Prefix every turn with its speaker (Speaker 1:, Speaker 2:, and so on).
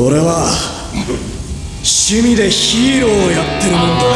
Speaker 1: 俺は趣味でヒーローをやってるもんだ。